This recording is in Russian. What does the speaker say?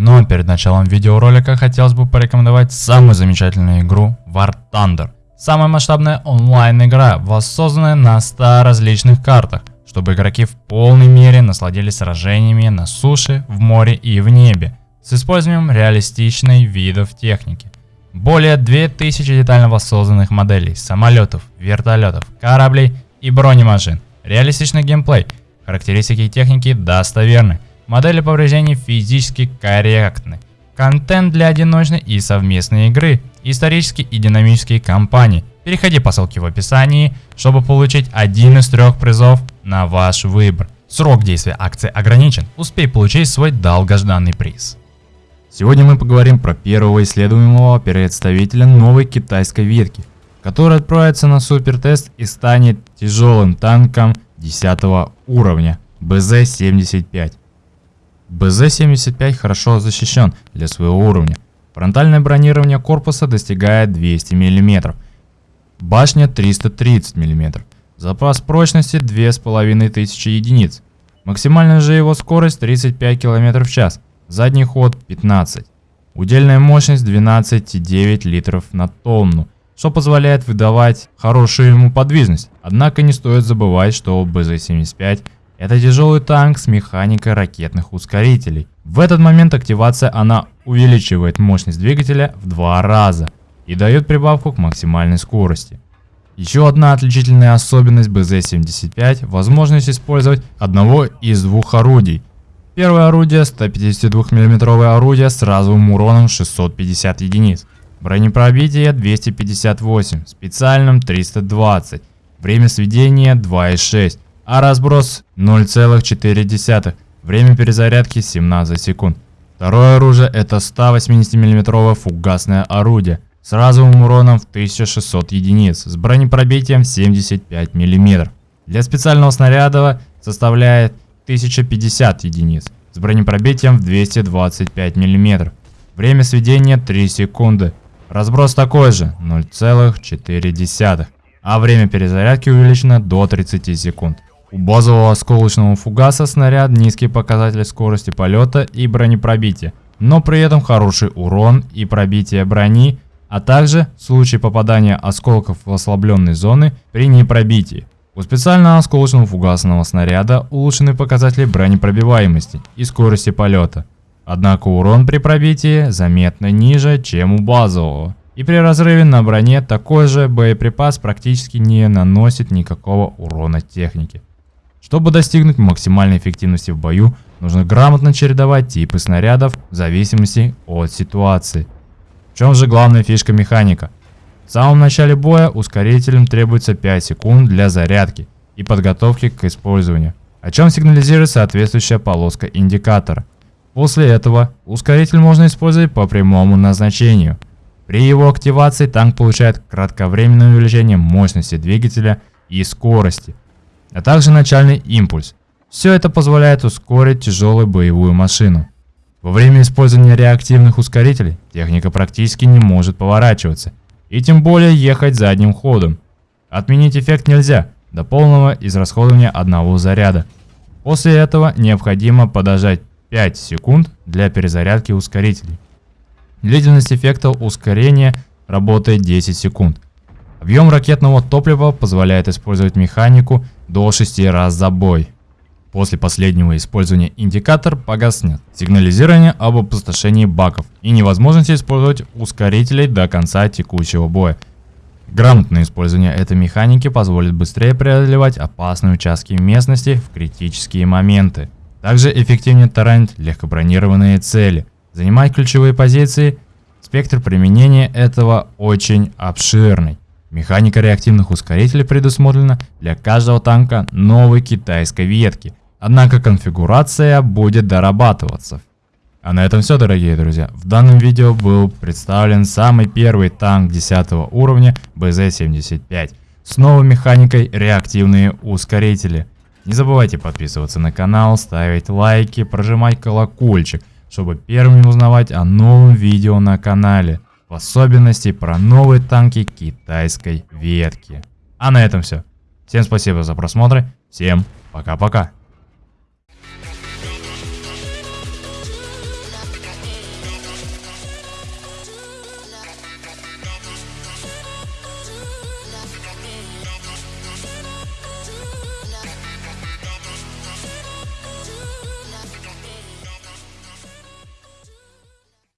Но перед началом видеоролика хотелось бы порекомендовать самую замечательную игру War Thunder. Самая масштабная онлайн-игра, воссозданная на 100 различных картах, чтобы игроки в полной мере насладились сражениями на суше, в море и в небе, с использованием реалистичной видов техники. Более 2000 детально воссозданных моделей самолетов, вертолетов, кораблей и бронемашин. Реалистичный геймплей, характеристики техники достоверны, модели повреждений физически корректны. Контент для одиночной и совместной игры, исторические и динамические кампании. Переходи по ссылке в описании, чтобы получить один из трех призов на ваш выбор. Срок действия акции ограничен, успей получить свой долгожданный приз. Сегодня мы поговорим про первого исследуемого представителя новой китайской ветки, который отправится на супертест и станет тяжелым танком 10 уровня БЗ-75. БЗ-75 хорошо защищен для своего уровня. Фронтальное бронирование корпуса достигает 200 мм, башня 330 мм, запас прочности 2500 единиц, максимальная же его скорость 35 км в час, задний ход 15, удельная мощность 12,9 литров на тонну, что позволяет выдавать хорошую ему подвижность. Однако не стоит забывать, что БЗ-75 это тяжелый танк с механикой ракетных ускорителей. В этот момент активация она увеличивает мощность двигателя в два раза и дает прибавку к максимальной скорости. Еще одна отличительная особенность БЗ-75 – возможность использовать одного из двух орудий. Первое орудие – 152 мм орудие с разовым уроном 650 единиц. Бронепробитие 258, специальным 320, время сведения 2,6 а разброс 0,4. Время перезарядки 17 секунд. Второе оружие это 180 мм фугасное орудие с разовым уроном в 1600 единиц с бронепробитием 75 мм. Для специального снаряда составляет 1050 единиц с бронепробитием в 225 мм. Время сведения 3 секунды. Разброс такой же 0,4. А время перезарядки увеличено до 30 секунд. У базового осколочного фугаса снаряд низкий показатель скорости полета и бронепробития, но при этом хороший урон и пробитие брони, а также в случае попадания осколков в ослабленные зоны при непробитии. У специального осколочного фугасного снаряда улучшены показатели бронепробиваемости и скорости полета. Однако урон при пробитии заметно ниже, чем у базового. И при разрыве на броне такой же боеприпас практически не наносит никакого урона технике. Чтобы достигнуть максимальной эффективности в бою, нужно грамотно чередовать типы снарядов в зависимости от ситуации. В чем же главная фишка механика? В самом начале боя ускорителям требуется 5 секунд для зарядки и подготовки к использованию, о чем сигнализирует соответствующая полоска индикатора. После этого ускоритель можно использовать по прямому назначению. При его активации танк получает кратковременное увеличение мощности двигателя и скорости, а также начальный импульс. Все это позволяет ускорить тяжелую боевую машину. Во время использования реактивных ускорителей техника практически не может поворачиваться, и тем более ехать задним ходом. Отменить эффект нельзя до полного израсходования одного заряда. После этого необходимо подождать 5 секунд для перезарядки ускорителей. Длительность эффекта ускорения работает 10 секунд. Объем ракетного топлива позволяет использовать механику до 6 раз за бой. После последнего использования индикатор погаснет, сигнализирование об опустошении баков и невозможности использовать ускорителей до конца текущего боя. Грамотное использование этой механики позволит быстрее преодолевать опасные участки местности в критические моменты. Также эффективнее таранить легкобронированные цели, занимать ключевые позиции. Спектр применения этого очень обширный. Механика реактивных ускорителей предусмотрена для каждого танка новой китайской ветки, однако конфигурация будет дорабатываться. А на этом все, дорогие друзья. В данном видео был представлен самый первый танк 10 уровня БЗ-75 с новой механикой реактивные ускорители. Не забывайте подписываться на канал, ставить лайки, прожимать колокольчик, чтобы первыми узнавать о новом видео на канале в особенности про новые танки китайской ветки. А на этом все. Всем спасибо за просмотр, всем пока-пока.